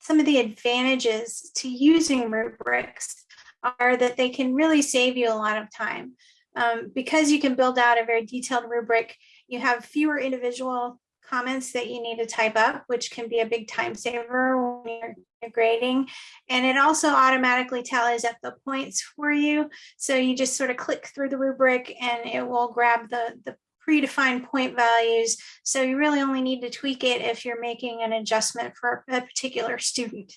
some of the advantages to using rubrics are that they can really save you a lot of time. Um, because you can build out a very detailed rubric, you have fewer individual comments that you need to type up, which can be a big time saver when you're, grading. And it also automatically tallies up the points for you. So you just sort of click through the rubric and it will grab the, the predefined point values. So you really only need to tweak it if you're making an adjustment for a particular student.